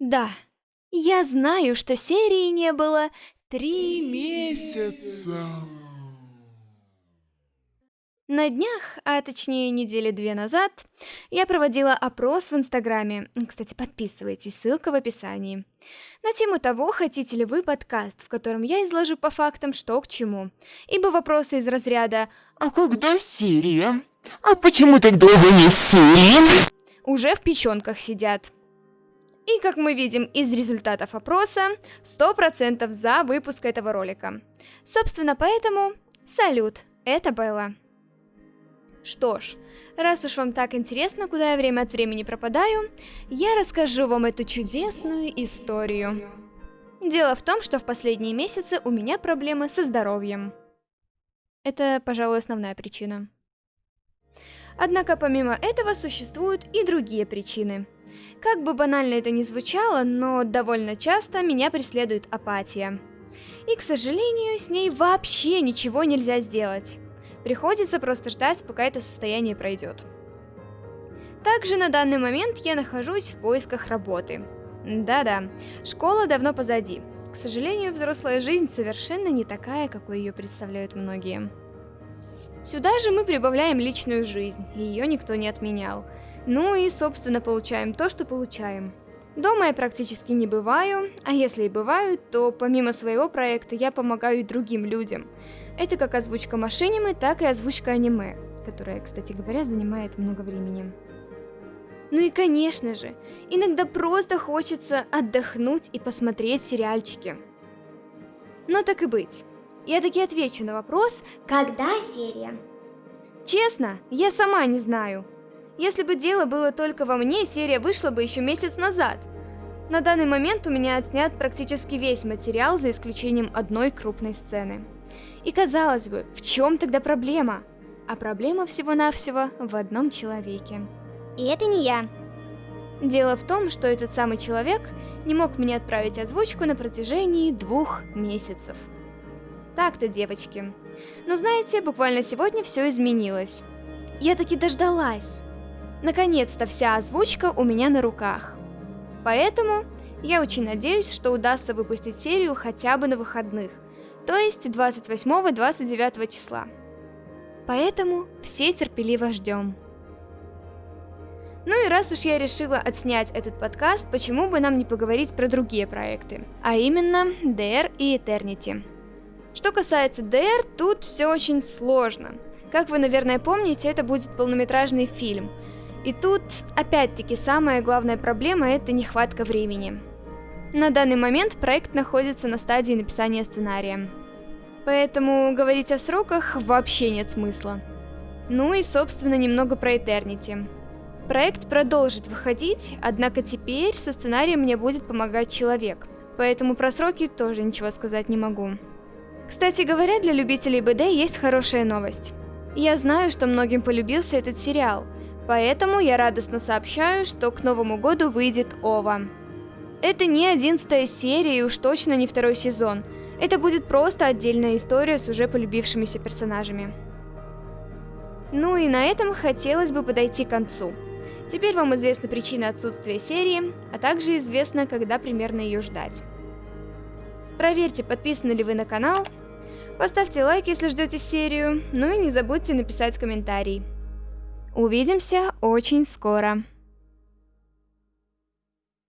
Да, я знаю, что серии не было три месяца. На днях, а точнее недели две назад, я проводила опрос в Инстаграме. Кстати, подписывайтесь, ссылка в описании. На тему того, хотите ли вы подкаст, в котором я изложу по фактам, что к чему. Ибо вопросы из разряда «А когда серия? А почему так долго не серии?» уже в печенках сидят. И как мы видим из результатов опроса, 100% за выпуск этого ролика. Собственно, поэтому салют, это Белла. Что ж, раз уж вам так интересно, куда я время от времени пропадаю, я расскажу вам эту чудесную историю. Дело в том, что в последние месяцы у меня проблемы со здоровьем. Это, пожалуй, основная причина. Однако помимо этого существуют и другие причины. Как бы банально это ни звучало, но довольно часто меня преследует апатия. И, к сожалению, с ней вообще ничего нельзя сделать. Приходится просто ждать, пока это состояние пройдет. Также на данный момент я нахожусь в поисках работы. Да-да, школа давно позади. К сожалению, взрослая жизнь совершенно не такая, какой ее представляют многие. Сюда же мы прибавляем личную жизнь, ее никто не отменял. Ну и, собственно, получаем то, что получаем. Дома я практически не бываю, а если и бываю, то помимо своего проекта я помогаю и другим людям. Это как озвучка машинимы, так и озвучка аниме, которая, кстати говоря, занимает много времени. Ну и конечно же, иногда просто хочется отдохнуть и посмотреть сериальчики. Но так и быть. Я таки отвечу на вопрос, когда серия? Честно, я сама не знаю. Если бы дело было только во мне, серия вышла бы еще месяц назад. На данный момент у меня отснят практически весь материал, за исключением одной крупной сцены. И казалось бы, в чем тогда проблема? А проблема всего-навсего в одном человеке. И это не я. Дело в том, что этот самый человек не мог мне отправить озвучку на протяжении двух месяцев. Так-то, девочки. Но знаете, буквально сегодня все изменилось. Я таки дождалась. Наконец-то вся озвучка у меня на руках. Поэтому я очень надеюсь, что удастся выпустить серию хотя бы на выходных, то есть 28-29 числа. Поэтому все терпеливо ждем. Ну и раз уж я решила отснять этот подкаст, почему бы нам не поговорить про другие проекты, а именно DR и Eternity. Что касается DR, тут все очень сложно. Как вы, наверное, помните, это будет полнометражный фильм. И тут, опять-таки, самая главная проблема – это нехватка времени. На данный момент проект находится на стадии написания сценария. Поэтому говорить о сроках вообще нет смысла. Ну и, собственно, немного про Eternity. Проект продолжит выходить, однако теперь со сценарием мне будет помогать человек, поэтому про сроки тоже ничего сказать не могу. Кстати говоря, для любителей БД есть хорошая новость. Я знаю, что многим полюбился этот сериал, поэтому я радостно сообщаю, что к Новому году выйдет ОВА. Это не одиннадцатая серия и уж точно не второй сезон. Это будет просто отдельная история с уже полюбившимися персонажами. Ну и на этом хотелось бы подойти к концу. Теперь вам известна причина отсутствия серии, а также известно, когда примерно ее ждать. Проверьте, подписаны ли вы на канал, Поставьте лайк, если ждете серию, ну и не забудьте написать комментарий. Увидимся очень скоро.